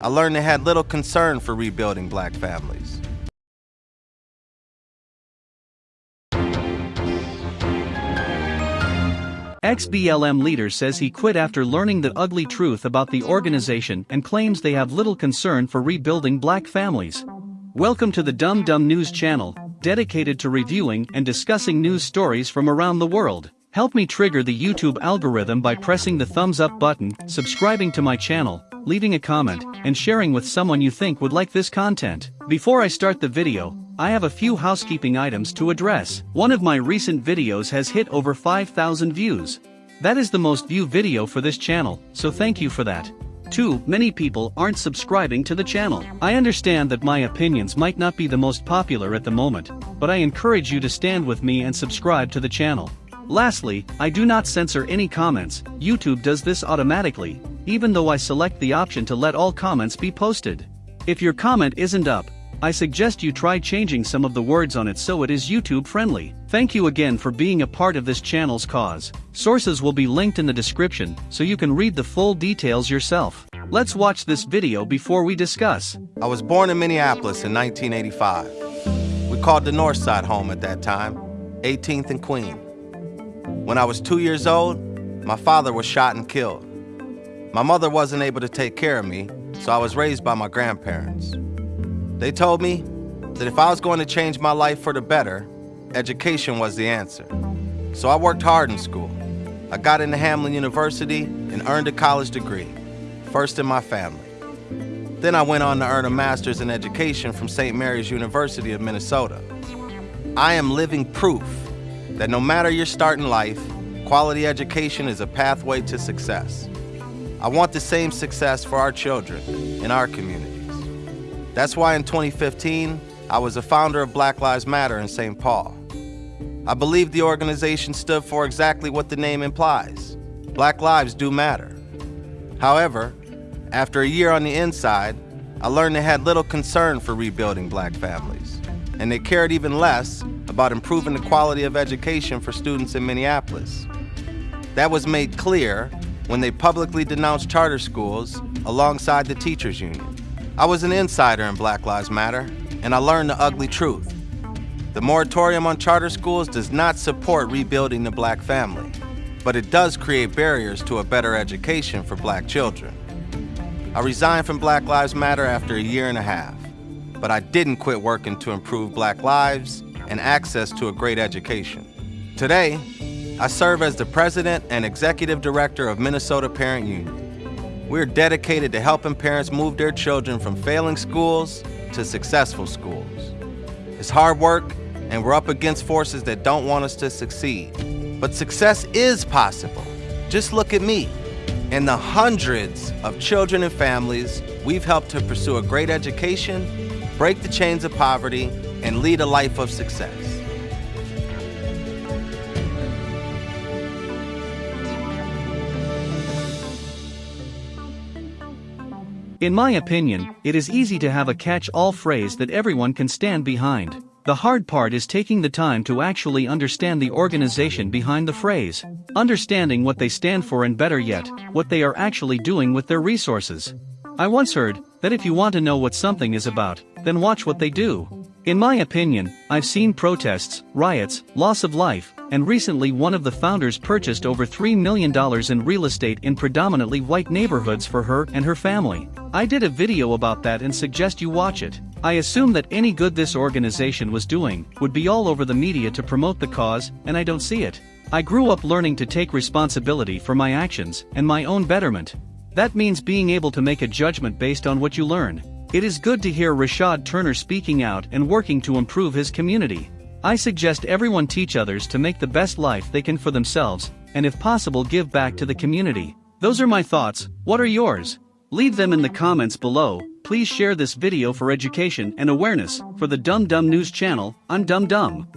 I learned they had little concern for rebuilding black families. Ex-BLM leader says he quit after learning the ugly truth about the organization and claims they have little concern for rebuilding black families. Welcome to the Dumb Dumb News channel, dedicated to reviewing and discussing news stories from around the world. Help me trigger the YouTube algorithm by pressing the thumbs up button, subscribing to my channel, leaving a comment, and sharing with someone you think would like this content. Before I start the video, I have a few housekeeping items to address. One of my recent videos has hit over 5,000 views. That is the most view video for this channel, so thank you for that. 2. Many people aren't subscribing to the channel. I understand that my opinions might not be the most popular at the moment, but I encourage you to stand with me and subscribe to the channel. Lastly, I do not censor any comments, YouTube does this automatically, even though I select the option to let all comments be posted. If your comment isn't up, I suggest you try changing some of the words on it so it is YouTube friendly. Thank you again for being a part of this channel's cause. Sources will be linked in the description so you can read the full details yourself. Let's watch this video before we discuss. I was born in Minneapolis in 1985. We called the North Side home at that time, 18th and Queen. When I was two years old, my father was shot and killed. My mother wasn't able to take care of me, so I was raised by my grandparents. They told me that if I was going to change my life for the better, education was the answer. So I worked hard in school. I got into Hamline University and earned a college degree, first in my family. Then I went on to earn a master's in education from St. Mary's University of Minnesota. I am living proof that no matter your start in life, quality education is a pathway to success. I want the same success for our children in our communities. That's why in 2015, I was a founder of Black Lives Matter in St. Paul. I believe the organization stood for exactly what the name implies. Black lives do matter. However, after a year on the inside, I learned they had little concern for rebuilding black families, and they cared even less about improving the quality of education for students in Minneapolis. That was made clear when they publicly denounced charter schools alongside the teachers union. I was an insider in Black Lives Matter, and I learned the ugly truth. The moratorium on charter schools does not support rebuilding the black family, but it does create barriers to a better education for black children. I resigned from Black Lives Matter after a year and a half, but I didn't quit working to improve black lives and access to a great education. Today, I serve as the president and executive director of Minnesota Parent Union. We're dedicated to helping parents move their children from failing schools to successful schools. It's hard work, and we're up against forces that don't want us to succeed. But success is possible. Just look at me and the hundreds of children and families we've helped to pursue a great education, break the chains of poverty, and lead a life of success. In my opinion, it is easy to have a catch-all phrase that everyone can stand behind. The hard part is taking the time to actually understand the organization behind the phrase, understanding what they stand for and better yet, what they are actually doing with their resources. I once heard that if you want to know what something is about, then watch what they do. In my opinion, I've seen protests, riots, loss of life, and recently one of the founders purchased over $3 million in real estate in predominantly white neighborhoods for her and her family. I did a video about that and suggest you watch it. I assume that any good this organization was doing would be all over the media to promote the cause, and I don't see it. I grew up learning to take responsibility for my actions and my own betterment. That means being able to make a judgment based on what you learn. It is good to hear Rashad Turner speaking out and working to improve his community. I suggest everyone teach others to make the best life they can for themselves, and if possible give back to the community. Those are my thoughts, what are yours? Leave them in the comments below, please share this video for education and awareness, for the Dumb Dumb News channel, I'm Dumb Dumb.